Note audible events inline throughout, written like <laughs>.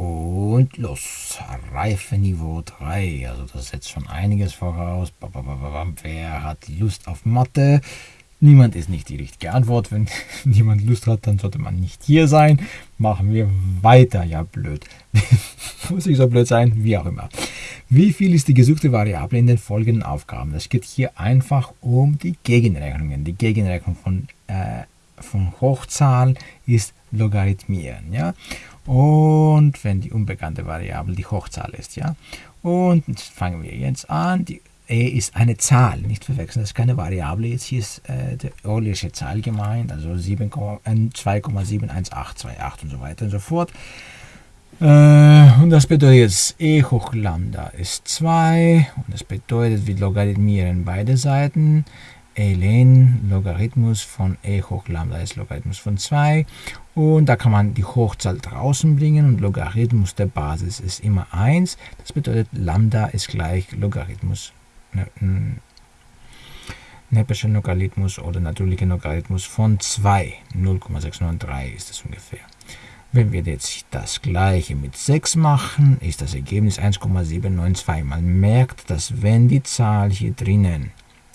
Und los, Reifeniveau 3. Also das setzt schon einiges voraus. Wer hat Lust auf Mathe? Niemand ist nicht die richtige Antwort. Wenn <laughs> niemand Lust hat, dann sollte man nicht hier sein. Machen wir weiter. Ja, blöd. <laughs> Muss ich so blöd sein? Wie auch immer. Wie viel ist die gesuchte Variable in den folgenden Aufgaben? Es geht hier einfach um die Gegenrechnungen. Die Gegenrechnung von, äh, von Hochzahlen ist Logarithmieren. Ja? Und wenn die unbekannte Variable die Hochzahl ist. ja. Und fangen wir jetzt an. Die e ist eine Zahl, nicht verwechseln, das ist keine Variable. Jetzt hier ist äh, die Eulersche Zahl gemeint, also 2,71828 äh, und so weiter und so fort. Äh, und das bedeutet e hoch lambda ist 2 und das bedeutet, wir logarithmieren beide Seiten ln Logarithmus von e hoch lambda ist Logarithmus von 2 und da kann man die Hochzahl draußen bringen und Logarithmus der Basis ist immer 1. Das bedeutet Lambda ist gleich Logarithmus, ne, Nepperscher Logarithmus oder natürlicher Logarithmus von 2. 0,693 ist das ungefähr. Wenn wir jetzt das gleiche mit 6 machen, ist das Ergebnis 1,792. Man merkt, dass wenn die Zahl hier drinnen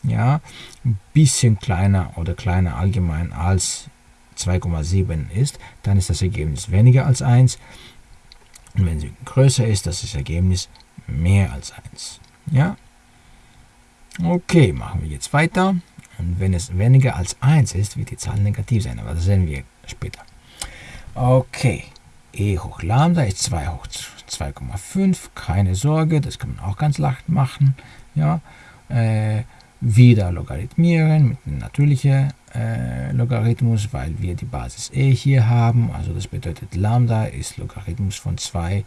ja, ein bisschen kleiner oder kleiner allgemein als 2,7 ist, dann ist das Ergebnis weniger als 1. Und wenn sie größer ist, das ist das Ergebnis mehr als 1. Ja? Okay, machen wir jetzt weiter. Und wenn es weniger als 1 ist, wird die Zahl negativ sein, aber das sehen wir später. Okay, e hoch lambda ist 2 hoch 2,5, keine Sorge, das kann man auch ganz leicht machen. Ja, äh, wieder logarithmieren mit einem natürlichen äh, Logarithmus, weil wir die Basis e hier haben. Also das bedeutet Lambda ist Logarithmus von 2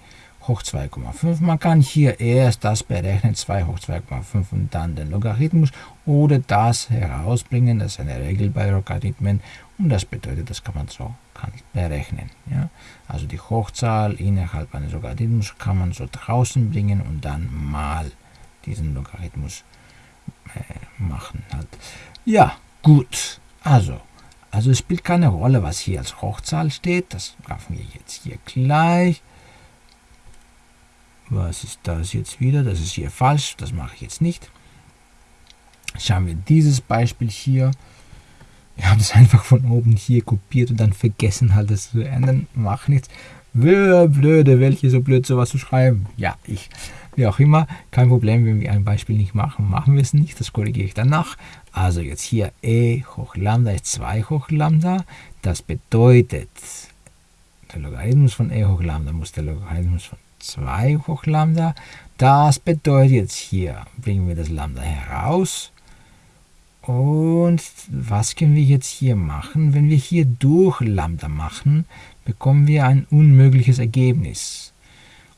hoch 2,5. Man kann hier erst das berechnen, 2 hoch 2,5 und dann den Logarithmus oder das herausbringen. Das ist eine Regel bei Logarithmen und das bedeutet, das kann man so kann berechnen. Ja? Also die Hochzahl innerhalb eines Logarithmus kann man so draußen bringen und dann mal diesen Logarithmus äh, machen. Halt. Ja, gut. Also, also es spielt keine Rolle, was hier als Hochzahl steht. Das machen wir jetzt hier gleich. Was ist das jetzt wieder? Das ist hier falsch. Das mache ich jetzt nicht. Schauen wir dieses Beispiel hier. Wir haben es einfach von oben hier kopiert und dann vergessen halt das zu ändern. Macht nichts. Blöde, welche so blöd sowas zu schreiben. Ja, ich wie auch immer, kein Problem, wenn wir ein Beispiel nicht machen, machen wir es nicht, das korrigiere ich danach. Also jetzt hier e hoch lambda ist 2 hoch lambda, das bedeutet, der Logarithmus von e hoch lambda muss der Logarithmus von 2 hoch lambda, das bedeutet jetzt hier, bringen wir das lambda heraus, und was können wir jetzt hier machen? Wenn wir hier durch Lambda machen, bekommen wir ein unmögliches Ergebnis.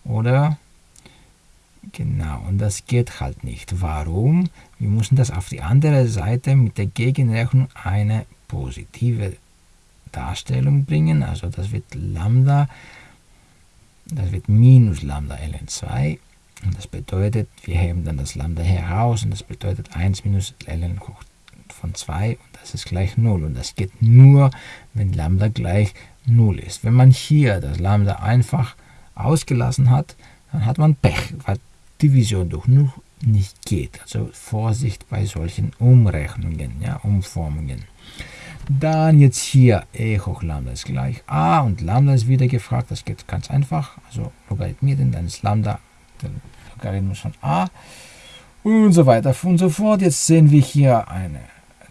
Oder Genau, und das geht halt nicht. Warum? Wir müssen das auf die andere Seite mit der Gegenrechnung eine positive Darstellung bringen. Also das wird Lambda, das wird minus Lambda ln2. Und das bedeutet, wir heben dann das Lambda heraus und das bedeutet 1 minus ln hoch von 2 und das ist gleich 0. Und das geht nur, wenn Lambda gleich 0 ist. Wenn man hier das Lambda einfach ausgelassen hat, dann hat man Pech, weil Division durch 0 nicht geht. Also Vorsicht bei solchen Umrechnungen, ja, Umformungen. Dann jetzt hier e hoch lambda ist gleich a und lambda ist wieder gefragt. Das geht ganz einfach. Also logarithmieren, dann ist lambda der Logarithmus von a und so weiter und so fort. Jetzt sehen wir hier eine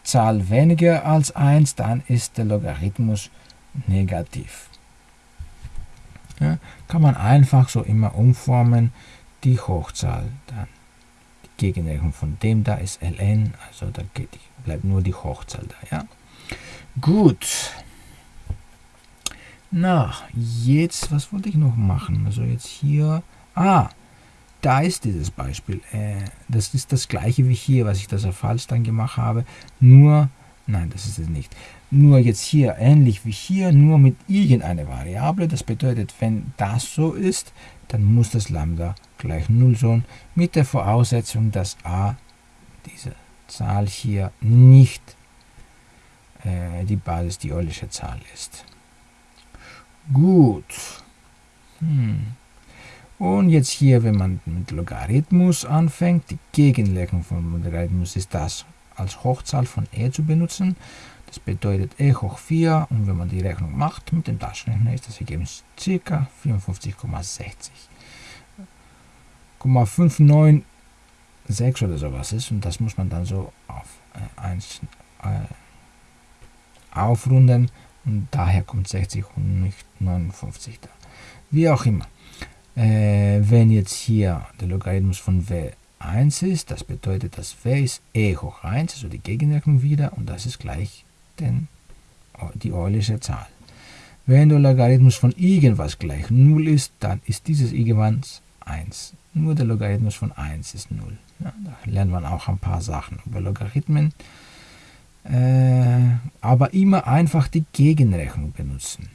Zahl weniger als 1, dann ist der Logarithmus negativ. Ja, kann man einfach so immer umformen die Hochzahl dann. Die Gegenrechnung von dem da ist ln, also da geht, bleibt nur die Hochzahl da. Ja? Gut. Na, jetzt, was wollte ich noch machen? Also jetzt hier, ah, da ist dieses Beispiel. Äh, das ist das gleiche wie hier, was ich das auf falsch dann gemacht habe. Nur, nein, das ist es nicht. Nur jetzt hier, ähnlich wie hier, nur mit irgendeiner Variable. Das bedeutet, wenn das so ist, dann muss das Lambda gleich 0 sein, mit der Voraussetzung, dass a, diese Zahl hier, nicht äh, die Basis, die Eulersche Zahl ist. Gut. Hm. Und jetzt hier, wenn man mit Logarithmus anfängt, die Gegenlegung von Logarithmus ist das als Hochzahl von e zu benutzen. Das bedeutet e hoch 4 und wenn man die Rechnung macht mit dem Taschenrechner ist das Ergebnis ca. 54,60. 596 oder sowas ist und das muss man dann so auf äh, 1 äh, aufrunden und daher kommt 60 und nicht 59 da. Wie auch immer. Äh, wenn jetzt hier der Logarithmus von W1 ist, das bedeutet, dass W ist e hoch 1, also die Gegenrechnung wieder, und das ist gleich den, die Eulische Zahl. Wenn der Logarithmus von irgendwas gleich 0 ist, dann ist dieses irgendwas 1. Nur der Logarithmus von 1 ist 0. Ja, da lernt man auch ein paar Sachen über Logarithmen. Äh, aber immer einfach die Gegenrechnung benutzen.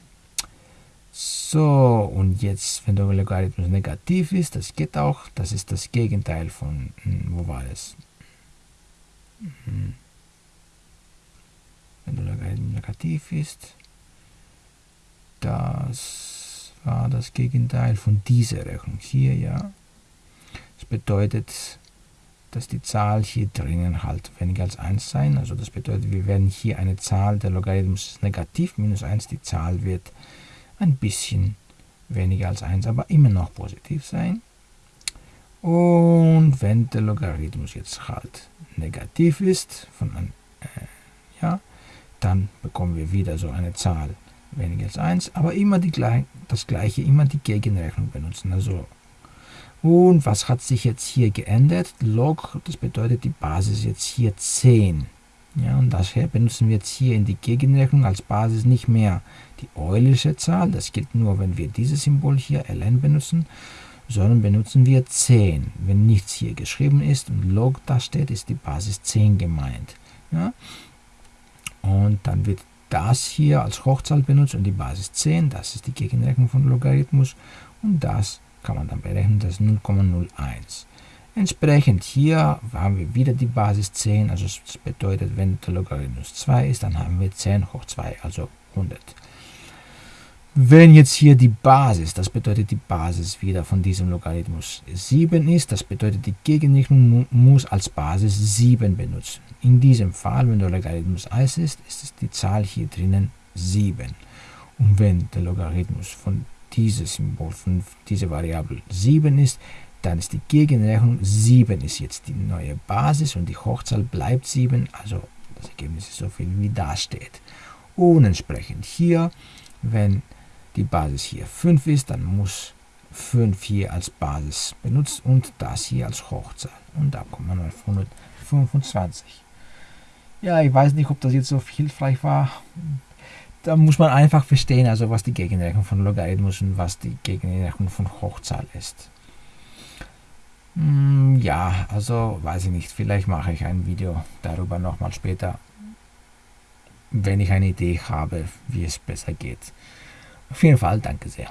So, und jetzt, wenn der Logarithmus negativ ist, das geht auch, das ist das Gegenteil von, hm, wo war es? Hm. Wenn der Logarithmus negativ ist, das war das Gegenteil von dieser Rechnung hier, ja. Das bedeutet, dass die Zahl hier drinnen halt weniger als 1 sein. Also das bedeutet, wir werden hier eine Zahl, der Logarithmus negativ, minus 1, die Zahl wird ein bisschen weniger als 1, aber immer noch positiv sein. Und wenn der Logarithmus jetzt halt negativ ist, von äh, ja, dann bekommen wir wieder so eine Zahl weniger als 1, aber immer die, das gleiche, immer die Gegenrechnung benutzen. Also und was hat sich jetzt hier geändert? Log, das bedeutet die Basis jetzt hier 10. Ja, und daher benutzen wir jetzt hier in die Gegenrechnung als Basis nicht mehr die Eulische Zahl, das gilt nur, wenn wir dieses Symbol hier ln benutzen, sondern benutzen wir 10. Wenn nichts hier geschrieben ist und log da steht, ist die Basis 10 gemeint. Ja? Und dann wird das hier als Hochzahl benutzt und die Basis 10, das ist die Gegenrechnung von Logarithmus und das kann man dann berechnen, das ist 0,01. Entsprechend hier haben wir wieder die Basis 10, also das bedeutet, wenn der Logarithmus 2 ist, dann haben wir 10 hoch 2, also 100. Wenn jetzt hier die Basis, das bedeutet die Basis wieder von diesem Logarithmus 7 ist, das bedeutet die Gegenrechnung muss als Basis 7 benutzen. In diesem Fall, wenn der Logarithmus 1 ist, ist die Zahl hier drinnen 7. Und wenn der Logarithmus von diesem Symbol, von dieser Variable 7 ist, dann ist die Gegenrechnung 7 ist jetzt die neue Basis und die Hochzahl bleibt 7, also das Ergebnis ist so viel wie da steht. Und entsprechend hier, wenn die Basis hier 5 ist, dann muss 5 hier als Basis benutzt und das hier als Hochzahl. Und da kommt man auf 125. Ja, ich weiß nicht, ob das jetzt so hilfreich war. Da muss man einfach verstehen, also was die Gegenrechnung von Logarithmus und was die Gegenrechnung von Hochzahl ist. Hm, ja, also weiß ich nicht. Vielleicht mache ich ein Video darüber nochmal später, wenn ich eine Idee habe, wie es besser geht. Auf jeden Fall, danke sehr.